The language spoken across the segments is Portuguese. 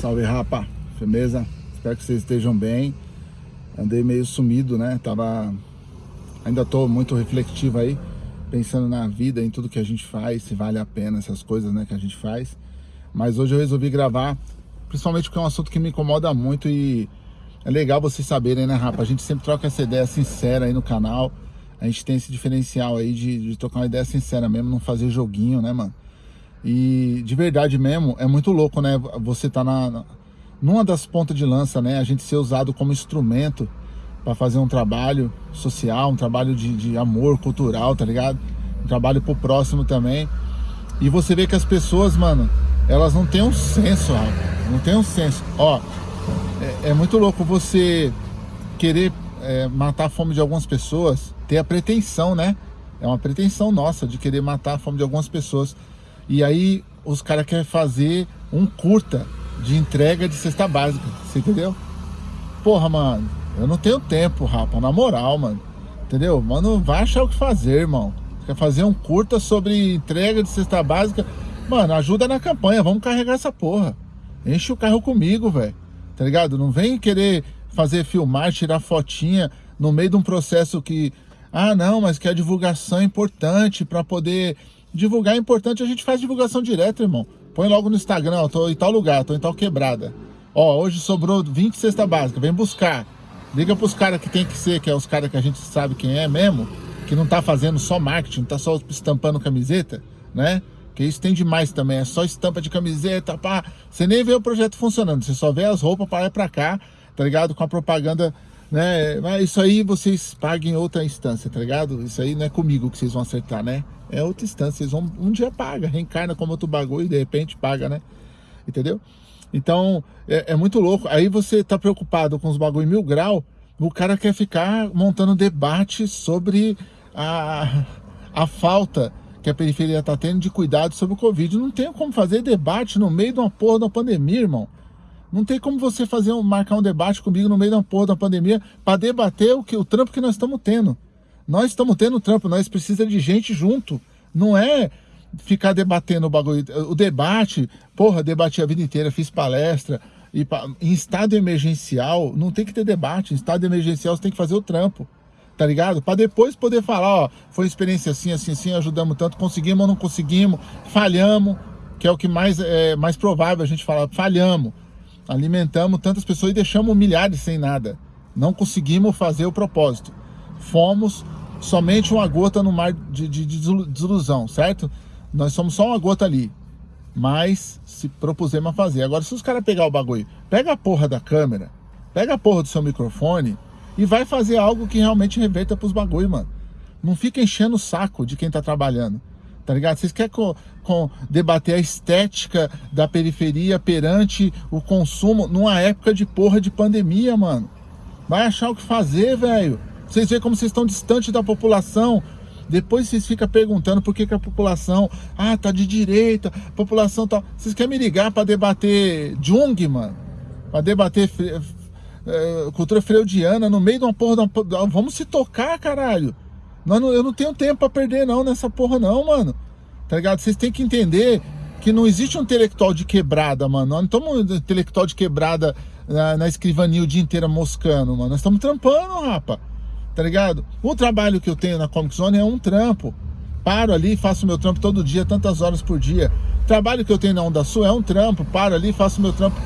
Salve, rapa. Firmeza? Espero que vocês estejam bem. Andei meio sumido, né? Tava... Ainda tô muito refletivo aí, pensando na vida, em tudo que a gente faz, se vale a pena essas coisas, né, que a gente faz. Mas hoje eu resolvi gravar, principalmente porque é um assunto que me incomoda muito e é legal vocês saberem, né, rapa? A gente sempre troca essa ideia sincera aí no canal. A gente tem esse diferencial aí de, de trocar uma ideia sincera mesmo, não fazer joguinho, né, mano? E de verdade mesmo, é muito louco, né? Você tá na, numa das pontas de lança, né? A gente ser usado como instrumento para fazer um trabalho social, um trabalho de, de, amor cultural, tá ligado? Um trabalho pro próximo também. E você vê que as pessoas, mano, elas não têm um senso, Não tem um senso. Ó, é, é muito louco você querer é, matar a fome de algumas pessoas, ter a pretensão, né? É uma pretensão nossa de querer matar a fome de algumas pessoas. E aí os caras querem fazer um curta de entrega de cesta básica, você entendeu? Porra, mano, eu não tenho tempo, rapa, na moral, mano. Entendeu? Mano, vai achar o que fazer, irmão. Quer fazer um curta sobre entrega de cesta básica? Mano, ajuda na campanha, vamos carregar essa porra. Enche o carro comigo, velho. Tá ligado? Não vem querer fazer filmar, tirar fotinha no meio de um processo que... Ah, não, mas que a divulgação é importante para poder Divulgar é importante, a gente faz divulgação direta, irmão. Põe logo no Instagram, ó, tô em tal lugar, tô em tal quebrada. Ó, hoje sobrou 20 cesta básica, vem buscar. Liga pros caras que tem que ser, que é os caras que a gente sabe quem é mesmo, que não tá fazendo só marketing, tá só estampando camiseta, né? Que isso tem demais também, é só estampa de camiseta, pá. Você nem vê o projeto funcionando, você só vê as roupas para lá e pra cá, tá ligado? Com a propaganda né? Mas isso aí vocês paguem outra instância, tá ligado? Isso aí não é comigo que vocês vão acertar, né? É outra instância, vocês vão, um dia paga, reencarna como outro bagulho e de repente paga, né? Entendeu? Então, é, é muito louco. Aí você tá preocupado com os bagulho mil grau, o cara quer ficar montando debate sobre a, a falta que a periferia tá tendo de cuidado sobre o Covid. Não tem como fazer debate no meio de uma porra da pandemia, irmão. Não tem como você fazer um, marcar um debate comigo no meio da porra da pandemia para debater o, que, o trampo que nós estamos tendo. Nós estamos tendo trampo, nós precisamos de gente junto. Não é ficar debatendo o bagulho. O debate, porra, debati a vida inteira, fiz palestra. E pra, em estado emergencial, não tem que ter debate. Em estado emergencial, você tem que fazer o trampo. Tá ligado? Para depois poder falar, ó, foi experiência assim, assim, assim, ajudamos tanto, conseguimos ou não conseguimos, falhamos, que é o que mais é mais provável a gente falar, falhamos alimentamos tantas pessoas e deixamos milhares sem nada. Não conseguimos fazer o propósito. Fomos somente uma gota no mar de, de, de desilusão, certo? Nós somos só uma gota ali. Mas se propusemos a fazer. Agora, se os caras pegar o bagulho, pega a porra da câmera, pega a porra do seu microfone e vai fazer algo que realmente reverta pros bagulho, mano. Não fica enchendo o saco de quem tá trabalhando tá ligado? Vocês querem com, com, debater a estética da periferia perante o consumo numa época de porra de pandemia, mano. Vai achar o que fazer, velho. Vocês veem como vocês estão distante da população. Depois vocês ficam perguntando por que, que a população, ah, tá de direita, a população tá... Vocês querem me ligar para debater Jung, mano? Para debater é, cultura freudiana no meio de uma porra... De uma... Vamos se tocar, caralho. Não, eu não tenho tempo pra perder não nessa porra não, mano. Tá ligado? Vocês têm que entender que não existe um intelectual de quebrada, mano. Nós não estamos intelectual de quebrada na, na escrivania o dia inteiro moscando, mano. Nós estamos trampando, rapa. Tá ligado? O trabalho que eu tenho na Comic Zone é um trampo. Paro ali, faço meu trampo todo dia, tantas horas por dia. O trabalho que eu tenho na Onda Sul é um trampo. Paro ali, faço meu trampo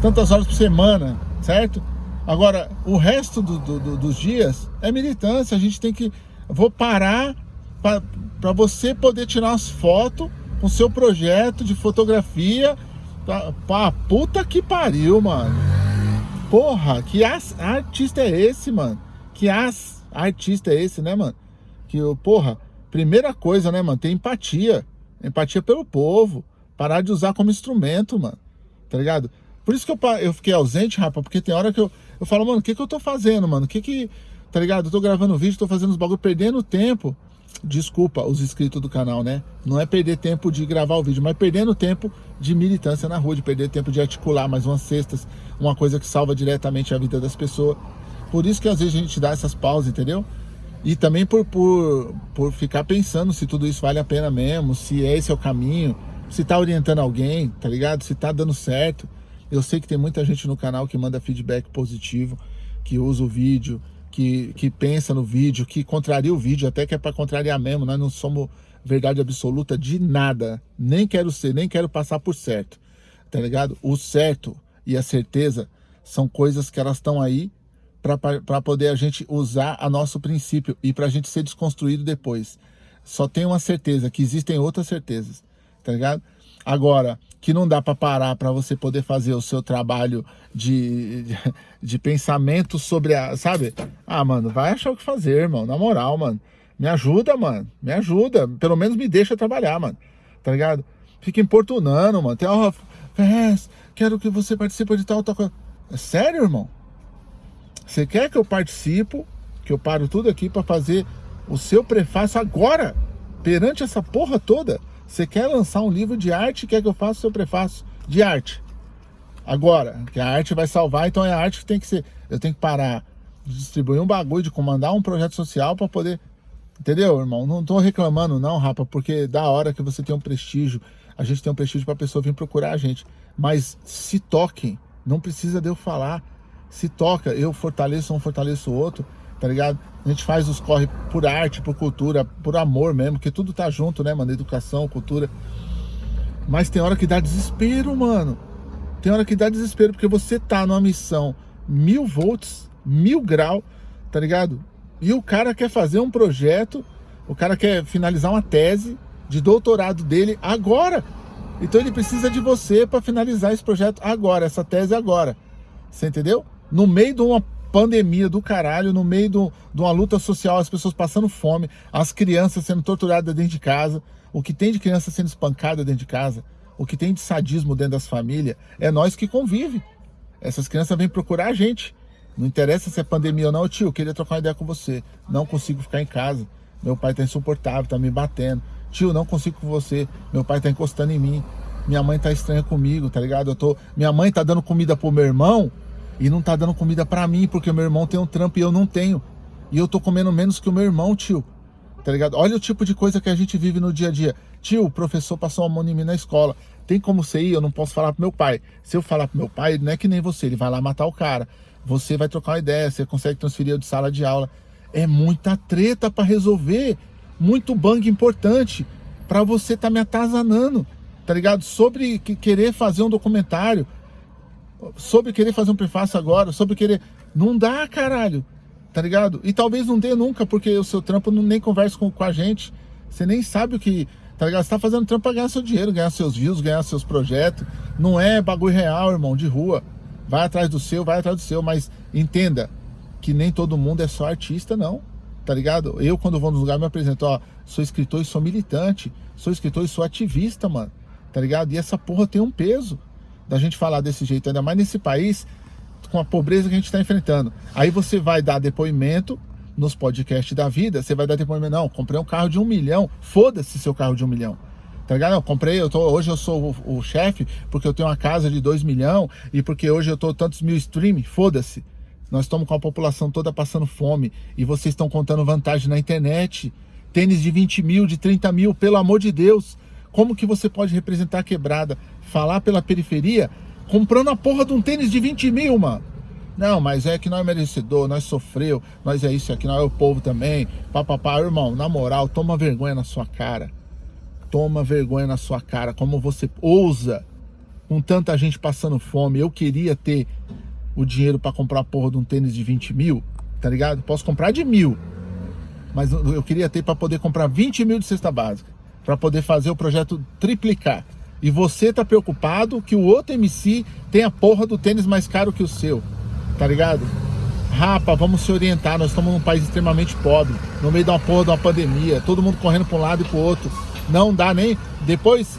tantas horas por semana, certo? Agora, o resto do, do, dos dias é militância. A gente tem que vou parar para você poder tirar as fotos com seu projeto de fotografia. Pra, pra, puta que pariu, mano. Porra, que artista é esse, mano? Que as, artista é esse, né, mano? Que, porra, primeira coisa, né, mano? Ter empatia. Empatia pelo povo. Parar de usar como instrumento, mano. Tá ligado? Por isso que eu, eu fiquei ausente, rapaz, porque tem hora que eu, eu falo, mano, o que que eu tô fazendo, mano? O que que tá ligado? Eu tô gravando vídeo, tô fazendo os bagulho, perdendo tempo. Desculpa os inscritos do canal, né? Não é perder tempo de gravar o vídeo, mas perdendo tempo de militância na rua, de perder tempo de articular mais umas cestas, uma coisa que salva diretamente a vida das pessoas. Por isso que às vezes a gente dá essas pausas, entendeu? E também por, por, por ficar pensando se tudo isso vale a pena mesmo, se esse é o caminho, se tá orientando alguém, tá ligado? Se tá dando certo. Eu sei que tem muita gente no canal que manda feedback positivo, que usa o vídeo, que, que pensa no vídeo, que contraria o vídeo, até que é para contrariar mesmo. Nós não somos verdade absoluta de nada. Nem quero ser, nem quero passar por certo. Tá ligado? O certo e a certeza são coisas que elas estão aí para poder a gente usar a nosso princípio e para a gente ser desconstruído depois. Só tem uma certeza, que existem outras certezas, tá ligado? Agora, que não dá para parar para você poder fazer o seu trabalho de, de, de, pensamento sobre a, sabe? Ah, mano, vai achar o que fazer, irmão, na moral, mano. Me ajuda, mano, me ajuda, pelo menos me deixa trabalhar, mano, tá ligado? Fica importunando, mano, tem, ó, oh, quero que você participe de tal, tal coisa. É sério, irmão? Você quer que eu participo, que eu paro tudo aqui para fazer o seu prefácio agora, perante essa porra toda? Você quer lançar um livro de arte, quer que eu faça o seu prefácio de arte? Agora, que a arte vai salvar, então é a arte que tem que ser. Eu tenho que parar de distribuir um bagulho, de comandar um projeto social para poder. Entendeu, irmão? Não tô reclamando, não, rapa, porque da hora que você tem um prestígio, a gente tem um prestígio para a pessoa vir procurar a gente. Mas se toquem, não precisa de eu falar se toca, eu fortaleço um, fortaleço o outro, tá ligado? A gente faz os corre por arte, por cultura, por amor mesmo, que tudo tá junto, né, mano? Educação, cultura. Mas tem hora que dá desespero, mano. Tem hora que dá desespero, porque você tá numa missão mil volts, mil grau, tá ligado? E o cara quer fazer um projeto, o cara quer finalizar uma tese de doutorado dele agora. Então ele precisa de você para finalizar esse projeto agora, essa tese agora. Você entendeu? No meio de uma pandemia do caralho, no meio do, de uma luta social, as pessoas passando fome, as crianças sendo torturadas dentro de casa, o que tem de criança sendo espancada dentro de casa, o que tem de sadismo dentro das famílias, é nós que convive. Essas crianças vêm procurar a gente. Não interessa se é pandemia ou não, tio, eu queria trocar uma ideia com você. Não consigo ficar em casa. Meu pai tá insuportável, tá me batendo. Tio, não consigo com você. Meu pai tá encostando em mim. Minha mãe tá estranha comigo, tá ligado? Eu tô... Minha mãe tá dando comida pro meu irmão e não tá dando comida para mim, porque meu irmão tem um trampo e eu não tenho. E eu tô comendo menos que o meu irmão, tio. Tá ligado? Olha o tipo de coisa que a gente vive no dia a dia. Tio, o professor passou uma mão em mim na escola. Tem como você ir? Eu não posso falar pro meu pai. Se eu falar pro meu pai, não é que nem você, ele vai lá matar o cara. Você vai trocar uma ideia, você consegue transferir de sala de aula. É muita treta para resolver. Muito bang importante para você tá me atazanando, tá ligado? Sobre querer fazer um documentário, sobre querer fazer um prefácio agora, sobre querer... Não dá, caralho, tá ligado? E talvez não dê nunca, porque o seu trampo não, nem conversa com, com a gente. Você nem sabe o que... Tá ligado? Você tá fazendo trampo pra ganhar seu dinheiro, ganhar seus views, ganhar seus projetos. Não é bagulho real, irmão, de rua. Vai atrás do seu, vai atrás do seu, mas entenda que nem todo mundo é só artista, não. Tá ligado? Eu, quando vou nos lugares, me apresento, ó, sou escritor e sou militante. Sou escritor e sou ativista, mano. Tá ligado? E essa porra tem um peso da gente falar desse jeito, ainda mais nesse país, com a pobreza que a gente está enfrentando. Aí você vai dar depoimento nos podcasts da vida, você vai dar depoimento, não, comprei um carro de um milhão, foda-se seu carro de um milhão. Tá ligado? Não, comprei, eu tô, hoje eu sou o, o chefe porque eu tenho uma casa de dois milhão e porque hoje eu tô tantos mil stream, foda-se. Nós estamos com a população toda passando fome e vocês estão contando vantagem na internet. Tênis de 20 mil, de 30 mil, pelo amor de Deus. Como que você pode representar a quebrada, falar pela periferia, comprando a porra de um tênis de 20 mil, mano? Não, mas é que nós é merecedor, nós sofreu, nós é isso aqui, nós é o povo também. Papapá, irmão, na moral, toma vergonha na sua cara. Toma vergonha na sua cara, como você ousa, com tanta gente passando fome. Eu queria ter o dinheiro para comprar a porra de um tênis de 20 mil, tá ligado? Posso comprar de mil, mas eu queria ter para poder comprar 20 mil de cesta básica para poder fazer o projeto triplicar. E você tá preocupado que o outro MC tem a porra do tênis mais caro que o seu, tá ligado? Rapa, vamos se orientar, nós estamos num país extremamente pobre, no meio de uma porra de uma pandemia, todo mundo correndo para um lado e para o outro. Não dá nem... Depois,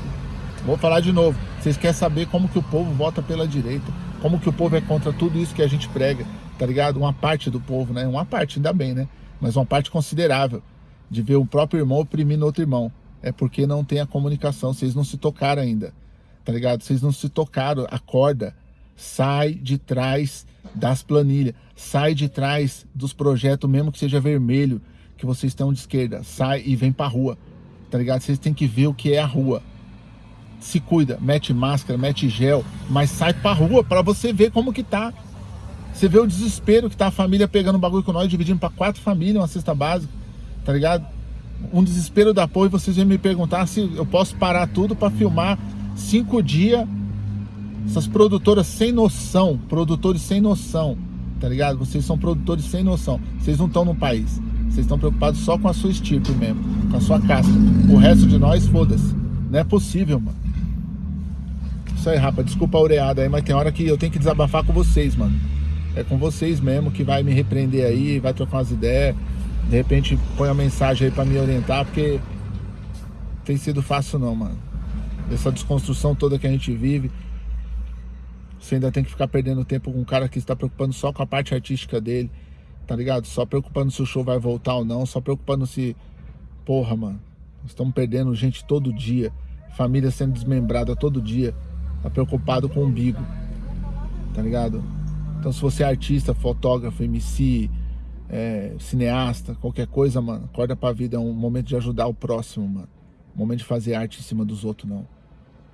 vou falar de novo, vocês querem saber como que o povo vota pela direita, como que o povo é contra tudo isso que a gente prega, tá ligado? Uma parte do povo, né? Uma parte, ainda bem, né? Mas uma parte considerável de ver o próprio irmão oprimindo outro irmão é porque não tem a comunicação, vocês não se tocaram ainda, tá ligado? Vocês não se tocaram, acorda, sai de trás das planilhas, sai de trás dos projetos, mesmo que seja vermelho, que vocês estão de esquerda, sai e vem pra rua, tá ligado? Vocês têm que ver o que é a rua. se cuida, mete máscara, mete gel, mas sai pra rua para você ver como que tá. Você vê o desespero que tá a família pegando bagulho com nós, dividindo para quatro famílias uma cesta básica, tá ligado? Um desespero da porra e vocês vêm me perguntar se eu posso parar tudo para filmar cinco dias. Essas produtoras sem noção, produtores sem noção, tá ligado? Vocês são produtores sem noção. Vocês não estão no país. Vocês estão preocupados só com a sua estirpe mesmo, com a sua casca. O resto de nós, foda-se. Não é possível, mano. Isso aí, rapa. Desculpa a oreada aí, mas tem hora que eu tenho que desabafar com vocês, mano. É com vocês mesmo que vai me repreender aí, vai trocar umas ideias. De repente põe uma mensagem aí pra me orientar, porque tem sido fácil não, mano. Essa desconstrução toda que a gente vive. Você ainda tem que ficar perdendo tempo com um cara que está preocupando só com a parte artística dele, tá ligado? Só preocupando se o show vai voltar ou não, só preocupando se. Porra, mano. Estamos perdendo gente todo dia. Família sendo desmembrada todo dia tá preocupado com o umbigo, tá ligado? Então se você é artista, fotógrafo, MC, é, cineasta, qualquer coisa, mano, acorda pra vida, é um momento de ajudar o próximo, mano. Um momento de fazer arte em cima dos outros, não.